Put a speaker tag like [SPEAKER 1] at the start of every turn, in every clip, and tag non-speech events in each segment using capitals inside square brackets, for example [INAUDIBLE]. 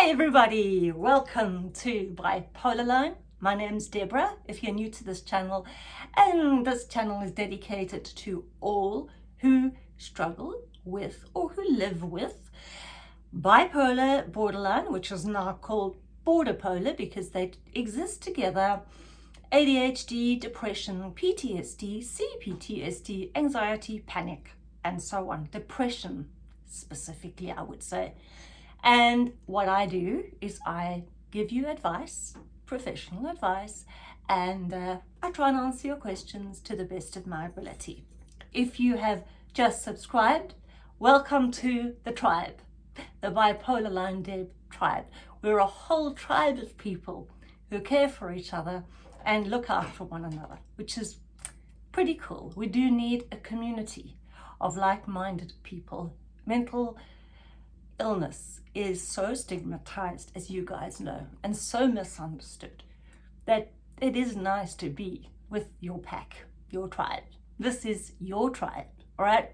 [SPEAKER 1] Hey everybody, welcome to Bipolar Line. My name's Deborah, if you're new to this channel, and this channel is dedicated to all who struggle with or who live with bipolar borderline, which is now called border polar because they exist together, ADHD, depression, PTSD, CPTSD, anxiety, panic, and so on. Depression specifically, I would say. And what I do is I give you advice, professional advice, and uh, I try and answer your questions to the best of my ability. If you have just subscribed, welcome to the tribe, the Bipolar Line Deb tribe. We're a whole tribe of people who care for each other and look for one another, which is pretty cool. We do need a community of like-minded people. Mental illness is so stigmatized, as you guys know, and so misunderstood that it is nice to be with your pack, your tribe. This is your tribe, all right?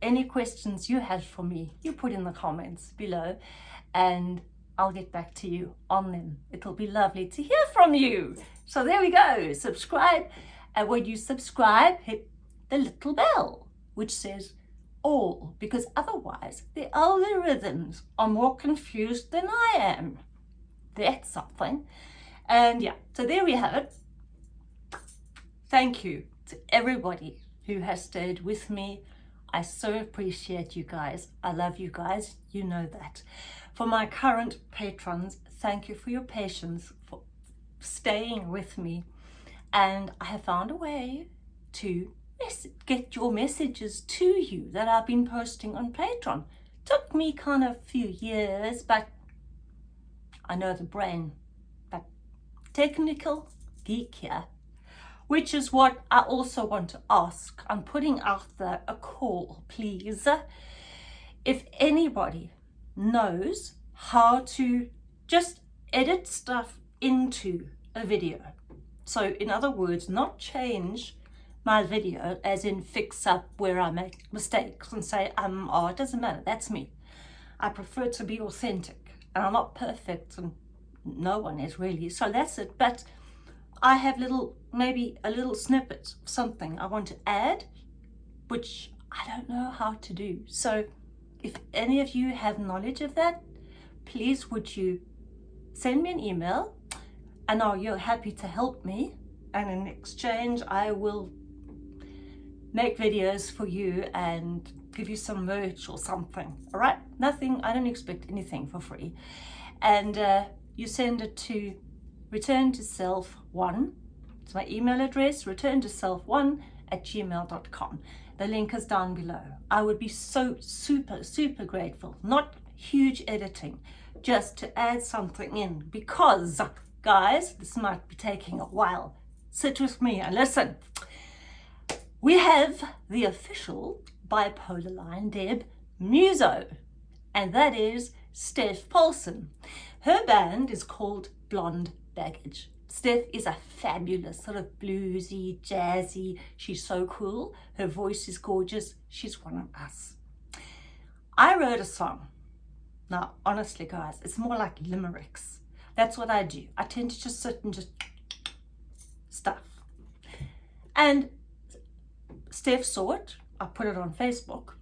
[SPEAKER 1] Any questions you have for me, you put in the comments below and I'll get back to you on them. It'll be lovely to hear from you. So there we go, subscribe. And when you subscribe, hit the little bell, which says all because otherwise the algorithms are more confused than I am. That's something. And yeah, so there we have it. Thank you to everybody who has stayed with me. I so appreciate you guys. I love you guys. You know that. For my current patrons, thank you for your patience, for staying with me. And I have found a way to get your messages to you that I've been posting on Patreon. Took me kind of a few years, but I know the brain, but technical geek here, which is what I also want to ask. I'm putting out a call, please. If anybody knows how to just edit stuff into a video. So in other words, not change my video as in fix up where I make mistakes and say, um, oh, it doesn't matter, that's me. I prefer to be authentic and I'm not perfect and no one is really, so that's it. But I have little, maybe a little snippet of something I want to add, which I don't know how to do. So if any of you have knowledge of that, please would you send me an email and are you happy to help me and in exchange I will make videos for you and give you some merch or something all right? Nothing i don't expect anything for free. And uh, you send it to return to self one it's my email address return to self one at gmail.com the link is down below. I would be so super super grateful not huge editing just to add something in because guys this might be taking a while. Sit with me and listen we have the official bipolar line Deb Muso, and that is Steph Paulson. Her band is called Blonde Baggage. Steph is a fabulous, sort of bluesy, jazzy, she's so cool. Her voice is gorgeous. She's one of us. I wrote a song. Now, honestly, guys, it's more like limericks. That's what I do. I tend to just sit and just stuff. And Steph saw it. I put it on Facebook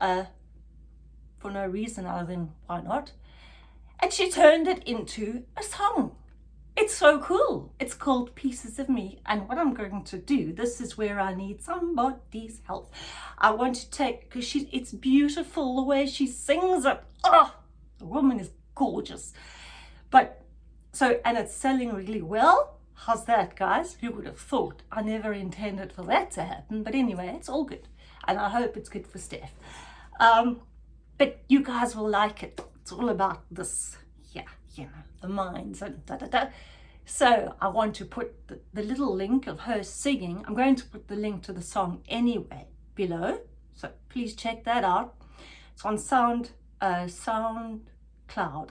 [SPEAKER 1] uh, for no reason other than why not. And she turned it into a song. It's so cool. It's called Pieces of Me. And what I'm going to do, this is where I need somebody's help. I want to take, because she, it's beautiful the way she sings it. Oh, the woman is gorgeous. But, so, and it's selling really well. How's that, guys? Who would have thought? I never intended for that to happen. But anyway, it's all good. And I hope it's good for Steph. Um, but you guys will like it. It's all about this, yeah, you know, the minds and da da da. So I want to put the, the little link of her singing. I'm going to put the link to the song anyway below. So please check that out. It's on Sound, uh, SoundCloud,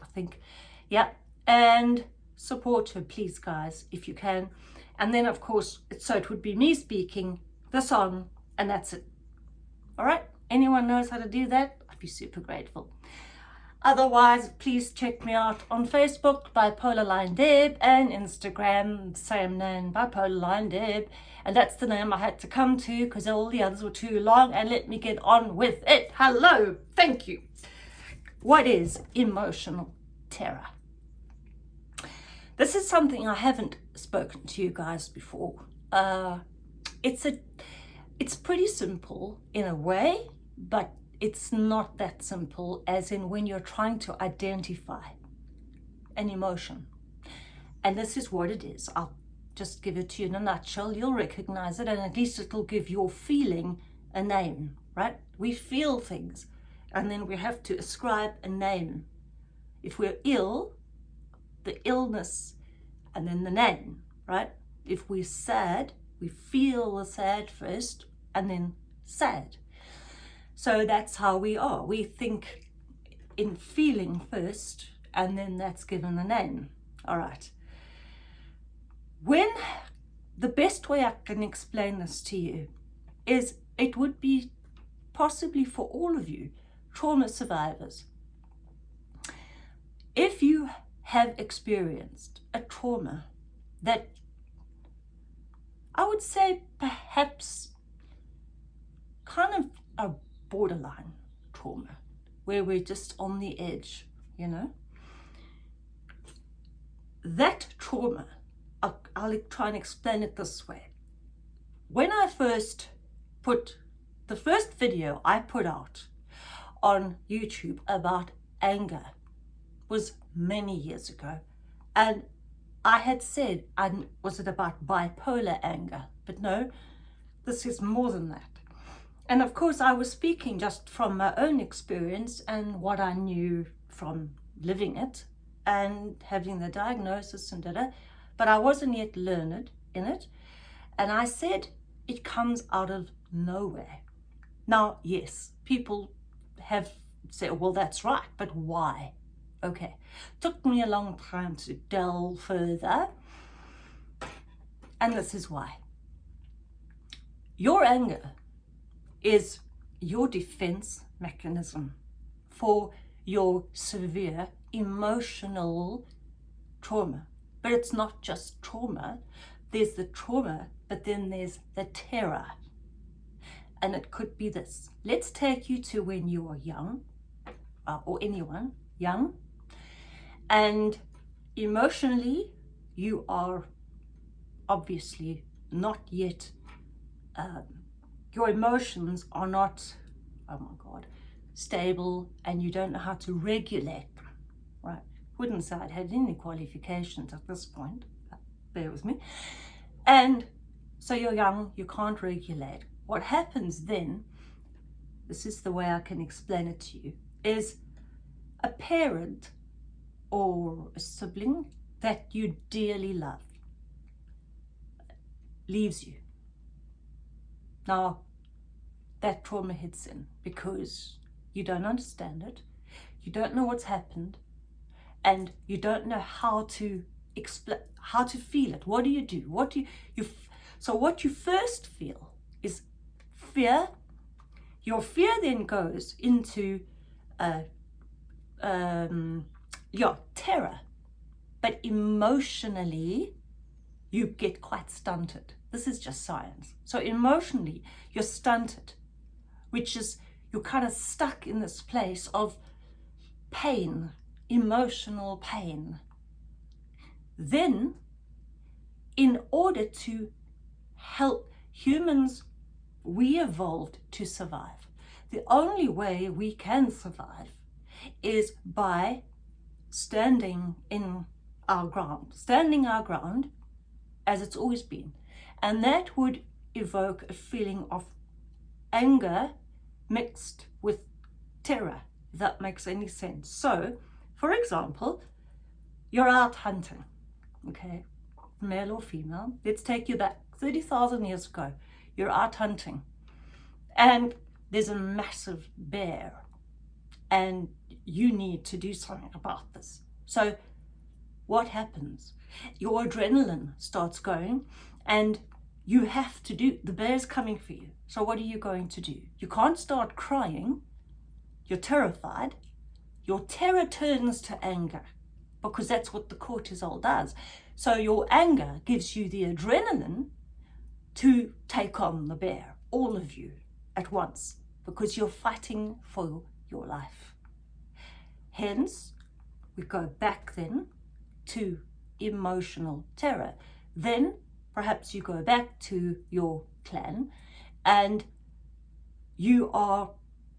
[SPEAKER 1] I think. Yeah. And support her, please, guys, if you can. And then, of course, so it would be me speaking the song, and that's it. All right? Anyone knows how to do that? I'd be super grateful. Otherwise, please check me out on Facebook, Bipolar Line Deb, and Instagram, same name, Bipolar Line Deb. And that's the name I had to come to because all the others were too long. And let me get on with it. Hello, thank you. What is emotional terror? This is something I haven't spoken to you guys before. Uh, it's a, it's pretty simple in a way, but it's not that simple as in when you're trying to identify an emotion. And this is what it is. I'll just give it to you in a nutshell. You'll recognize it and at least it'll give your feeling a name, right? We feel things and then we have to ascribe a name. If we're ill, the illness and then the name, right? If we're sad, we feel the sad first and then sad. So that's how we are. We think in feeling first and then that's given a name. All right. When the best way I can explain this to you is it would be possibly for all of you trauma survivors. If you have experienced a trauma that I would say perhaps kind of a borderline trauma where we're just on the edge, you know. That trauma, I'll, try and explain it this way. When I first put the first video I put out on YouTube about anger was many years ago and I had said, I, was it about bipolar anger? But no, this is more than that. And of course, I was speaking just from my own experience and what I knew from living it and having the diagnosis and da, but I wasn't yet learned in it. And I said, it comes out of nowhere. Now, yes, people have said, well, that's right, but why? Okay, took me a long time to delve further. And this is why. Your anger is your defense mechanism for your severe emotional trauma. But it's not just trauma. There's the trauma, but then there's the terror. And it could be this. Let's take you to when you were young, uh, or anyone, young, and emotionally, you are obviously not yet, um, your emotions are not, oh my God, stable and you don't know how to regulate them, right? Wouldn't say I'd had any qualifications at this point, bear with me. And so you're young, you can't regulate. What happens then, this is the way I can explain it to you, is a parent or a sibling that you dearly love leaves you. Now, that trauma hits in because you don't understand it, you don't know what's happened, and you don't know how to explain, how to feel it. What do you do? What do you, you so what you first feel is fear. Your fear then goes into uh, um, yeah, terror. But emotionally, you get quite stunted. This is just science. So emotionally, you're stunted, which is you're kind of stuck in this place of pain, emotional pain. Then, in order to help humans, we evolved to survive. The only way we can survive is by standing in our ground, standing our ground as it's always been. And that would evoke a feeling of anger mixed with terror, if that makes any sense. So, for example, you're out hunting, okay, male or female. Let's take you back 30,000 years ago. You're out hunting and there's a massive bear and you need to do something about this. So what happens? Your adrenaline starts going and you have to do, the bear's coming for you. So what are you going to do? You can't start crying. You're terrified. your terror turns to anger because that's what the cortisol does. So your anger gives you the adrenaline to take on the bear, all of you at once, because you're fighting for your life. Hence, we go back then to emotional terror. Then perhaps you go back to your clan and you are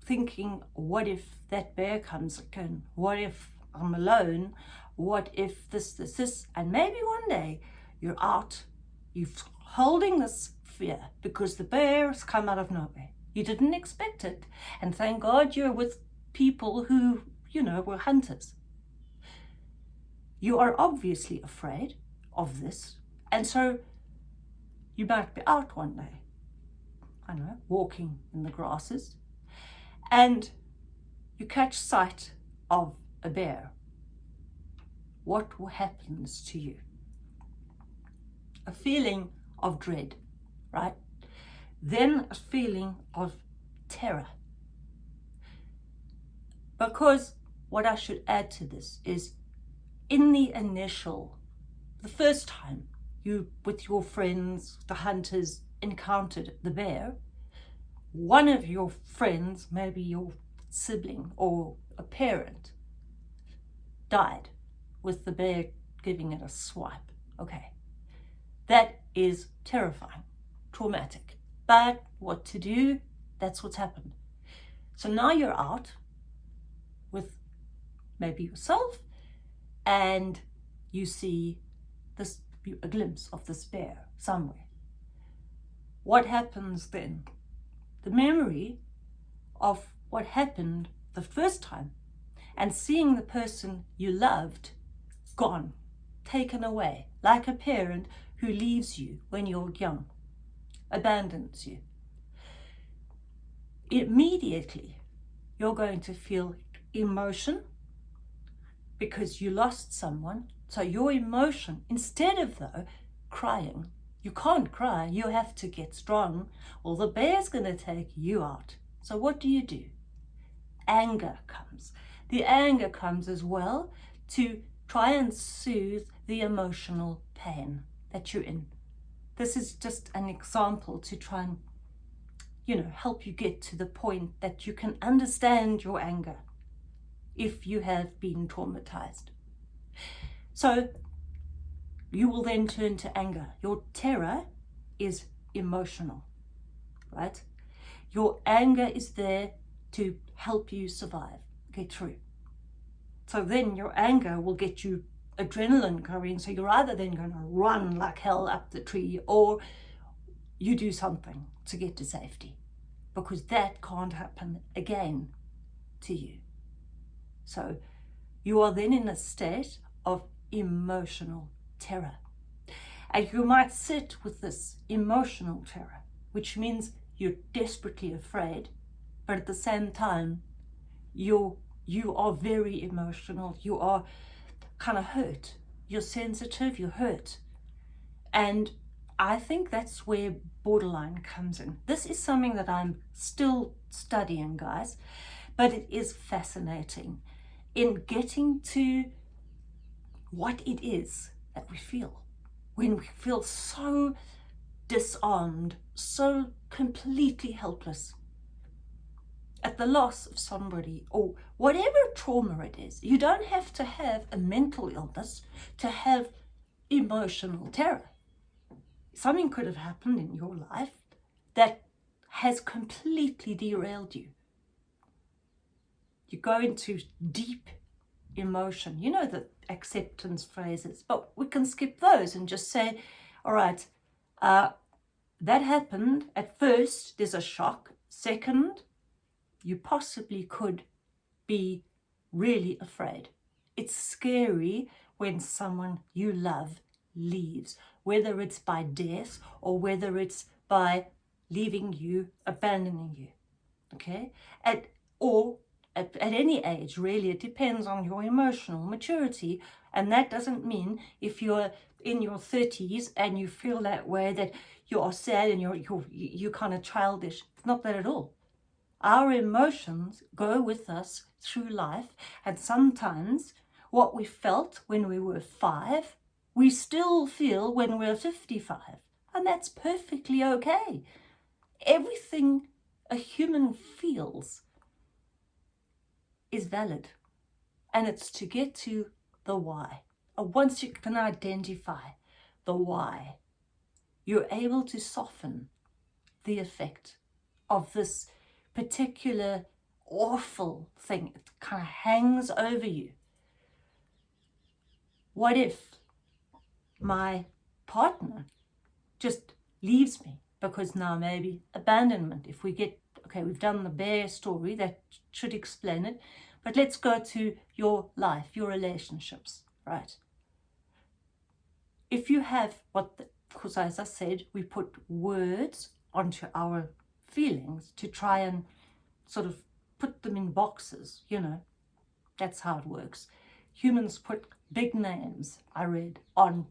[SPEAKER 1] thinking, what if that bear comes again? What if I'm alone? What if this, this, this? And maybe one day you're out, you're holding this fear because the bear has come out of nowhere. You didn't expect it. And thank God you're with people who, you know, were hunters. You are obviously afraid of this. And so you might be out one day, I know, walking in the grasses, and you catch sight of a bear. What happens to you? A feeling of dread, right? Then a feeling of terror. Because what I should add to this is in the initial, the first time you, with your friends, the hunters, encountered the bear, one of your friends, maybe your sibling or a parent, died with the bear giving it a swipe. Okay, that is terrifying, traumatic. But what to do? That's what's happened. So now you're out with maybe yourself and you see this a glimpse of bear somewhere. What happens then? The memory of what happened the first time and seeing the person you loved gone, taken away, like a parent who leaves you when you're young, abandons you. Immediately, you're going to feel emotion because you lost someone. So your emotion, instead of though crying, you can't cry, you have to get strong, or the bear's going to take you out. So what do you do? Anger comes. The anger comes as well to try and soothe the emotional pain that you're in. This is just an example to try and, you know, help you get to the point that you can understand your anger if you have been traumatized. So you will then turn to anger. Your terror is emotional, right? Your anger is there to help you survive, get through. So then your anger will get you adrenaline going. So you're either then going to run like hell up the tree or you do something to get to safety because that can't happen again to you. So you are then in a state of emotional terror. And you might sit with this emotional terror, which means you're desperately afraid, but at the same time, you're, you are very emotional. You are kind of hurt. You're sensitive, you're hurt. And I think that's where borderline comes in. This is something that I'm still studying, guys, but it is fascinating in getting to what it is that we feel when we feel so disarmed, so completely helpless at the loss of somebody or whatever trauma it is. You don't have to have a mental illness to have emotional terror. Something could have happened in your life that has completely derailed you. You go into deep emotion. You know the acceptance phrases, but we can skip those and just say, all right, uh, that happened. At first, there's a shock. Second, you possibly could be really afraid. It's scary when someone you love leaves, whether it's by death or whether it's by leaving you, abandoning you, okay? At, or at, at any age, really, it depends on your emotional maturity. And that doesn't mean if you're in your 30s and you feel that way that you are sad and you're, you're, you're kind of childish. It's not that at all. Our emotions go with us through life and sometimes what we felt when we were five, we still feel when we're 55 and that's perfectly okay. Everything a human feels is valid and it's to get to the why. Once you can identify the why, you're able to soften the effect of this particular awful thing. It kind of hangs over you. What if my partner just leaves me because now maybe abandonment, if we get, okay, we've done the bear story, that should explain it, but let's go to your life, your relationships, right? If you have what, because as I said, we put words onto our feelings to try and sort of put them in boxes, you know, that's how it works. Humans put big names, I read, on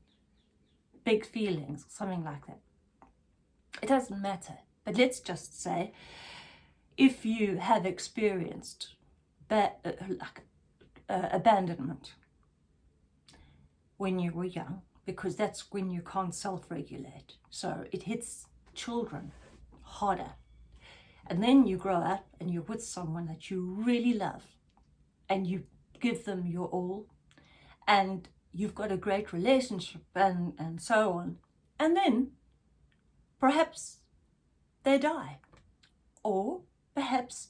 [SPEAKER 1] big feelings, something like that. It doesn't matter. But let's just say, if you have experienced uh, like, uh, abandonment when you were young, because that's when you can't self-regulate. So it hits children harder. And then you grow up and you're with someone that you really love and you give them your all and you've got a great relationship and, and so on. And then perhaps they die or perhaps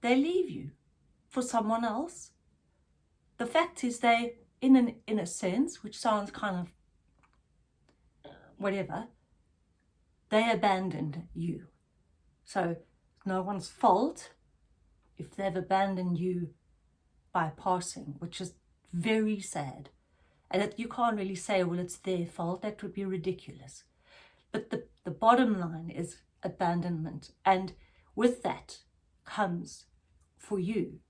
[SPEAKER 1] they leave you for someone else. The fact is they, in, an, in a sense, which sounds kind of whatever, they abandoned you. So no one's fault if they've abandoned you by passing, which is very sad. And that you can't really say, well, it's their fault. That would be ridiculous. But the, the bottom line is abandonment. And with that comes for you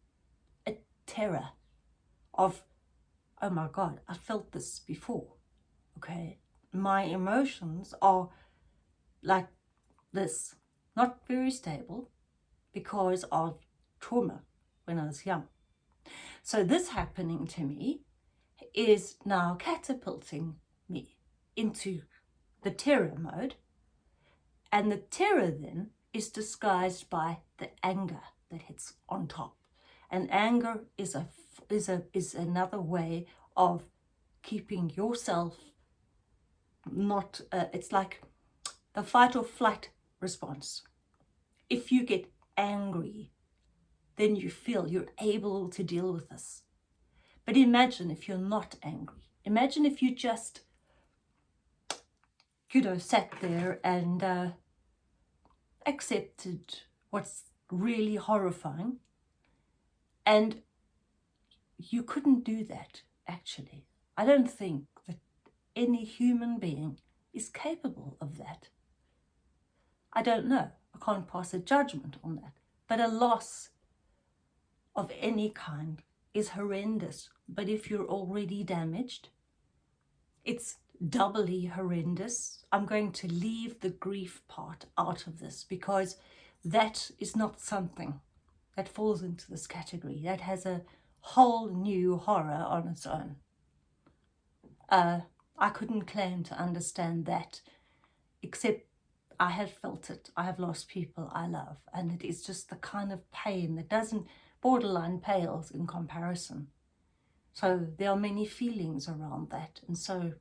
[SPEAKER 1] a terror of, oh my God, I felt this before. Okay. My emotions are like this, not very stable because of trauma when I was young. So this happening to me is now catapulting me into the terror mode. And the terror then is disguised by the anger that hits on top. And anger is a is a is another way of keeping yourself not uh, it's like the fight or flight response. If you get angry, then you feel you're able to deal with this. But imagine if you're not angry. Imagine if you just, you know, sat there and uh, accepted what's really horrifying. And you couldn't do that, actually. I don't think that any human being is capable of that. I don't know. I can't pass a judgment on that. But a loss of any kind is horrendous. But if you're already damaged, it's doubly horrendous. I'm going to leave the grief part out of this because that is not something that falls into this category. That has a whole new horror on its own. Uh, I couldn't claim to understand that, except I have felt it. I have lost people I love, and it is just the kind of pain that doesn't borderline pales in comparison. So there are many feelings around that. And so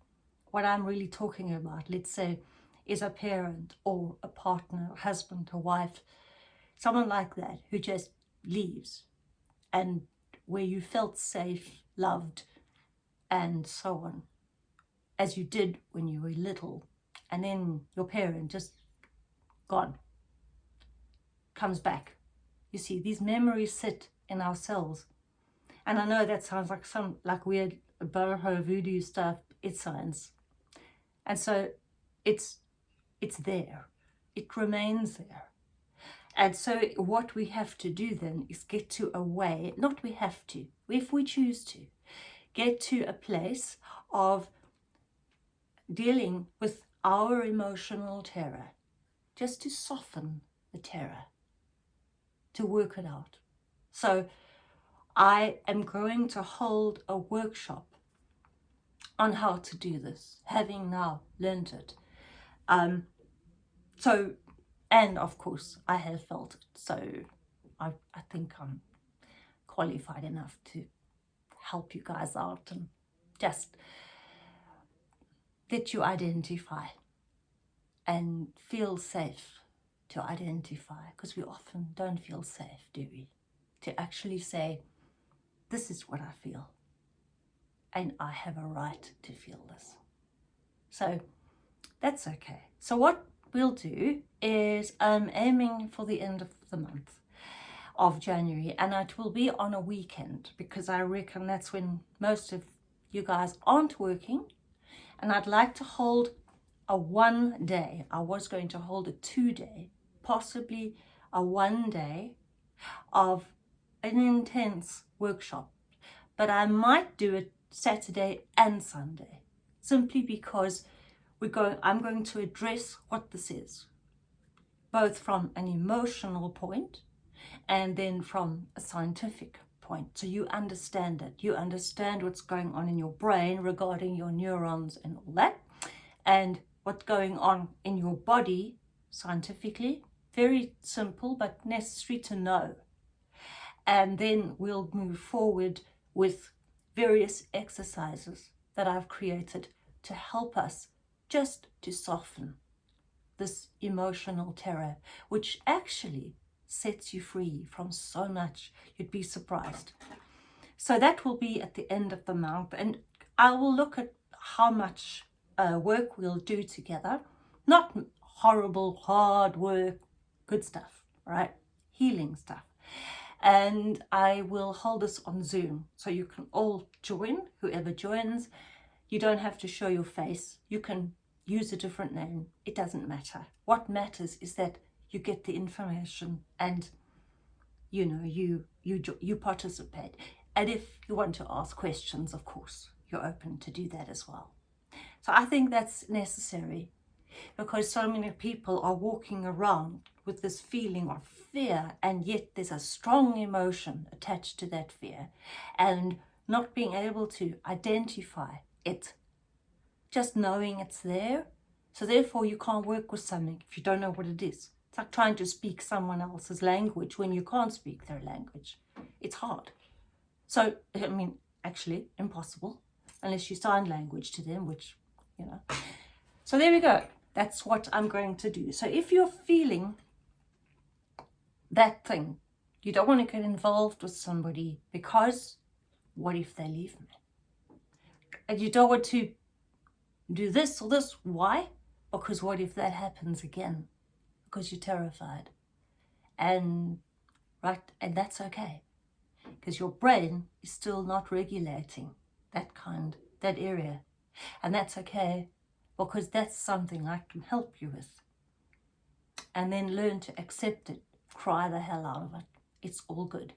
[SPEAKER 1] what I'm really talking about, let's say, is a parent or a partner, a husband, a wife, someone like that who just leaves and where you felt safe, loved, and so on, as you did when you were little. And then your parent just gone, comes back. You see, these memories sit in our cells. And I know that sounds like some like weird Boho voodoo stuff. It's science. And so it's it's there. It remains there. And so what we have to do then is get to a way, not we have to, if we choose to, get to a place of dealing with our emotional terror, just to soften the terror to work it out. So I am going to hold a workshop on how to do this, having now learned it. Um, so, and of course, I have felt it. So I, I think I'm qualified enough to help you guys out and just let you identify and feel safe to identify because we often don't feel safe, do we? To actually say, this is what I feel and I have a right to feel this. So that's okay. So what we'll do is I'm aiming for the end of the month of January and it will be on a weekend because I reckon that's when most of you guys aren't working and I'd like to hold a one day. I was going to hold a two day, possibly a one day of an intense workshop but I might do it Saturday and Sunday simply because we're going, I'm going to address what this is both from an emotional point and then from a scientific point. So you understand it. You understand what's going on in your brain regarding your neurons and all that. And what's going on in your body scientifically. Very simple, but necessary to know. And then we'll move forward with various exercises that I've created to help us just to soften this emotional terror, which actually sets you free from so much. You'd be surprised. So that will be at the end of the month and I will look at how much uh, work we'll do together. Not horrible, hard work, good stuff, right? Healing stuff and I will hold this on Zoom so you can all join, whoever joins. You don't have to show your face. You can use a different name. It doesn't matter. What matters is that you get the information and you know you you you participate. And if you want to ask questions, of course, you're open to do that as well. So I think that's necessary because so many people are walking around with this feeling of fear and yet there's a strong emotion attached to that fear and not being able to identify it just knowing it's there. So therefore you can't work with something if you don't know what it is. It's like trying to speak someone else's language when you can't speak their language. It's hard. So i mean actually impossible unless you sign language to them which you know so there we go that's what i'm going to do so if you're feeling that thing. You don't want to get involved with somebody because what if they leave me? And you don't want to do this or this. Why? Because what if that happens again? Because you're terrified. And right, and that's okay. Because your brain is still not regulating that kind, that area. And that's okay because that's something I can help you with. And then learn to accept it cry the hell out of it. It's all good.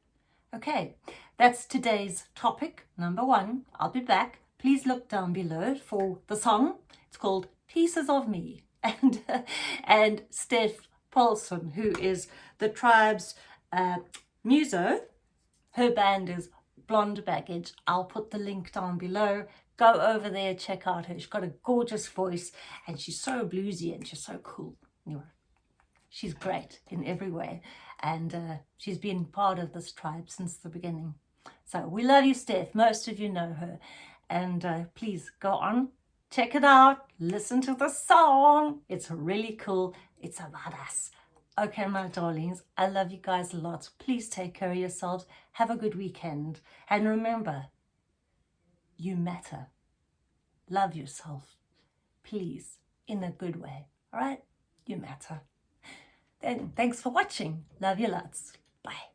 [SPEAKER 1] Okay, that's today's topic, number one. I'll be back. Please look down below for the song. It's called Pieces of Me. [LAUGHS] And, and Steph Paulson, who is the tribe's uh, muso. Her band is Blonde Baggage. I'll put the link down below. Go over there, check out her. She's got a gorgeous voice and she's so bluesy and she's so cool. Anyway, she's great in every way and uh, she's been part of this tribe since the beginning. So we love you, Steph. Most of you know her. And uh, please go on, check it out, listen to the song. It's really cool. It's about us. Okay, my darlings, I love you guys a lot. Please take care of yourselves. Have a good weekend. And remember, you matter. Love yourself. Please, in a good way. All right? You matter. Then thanks for watching. Love you lots. Bye.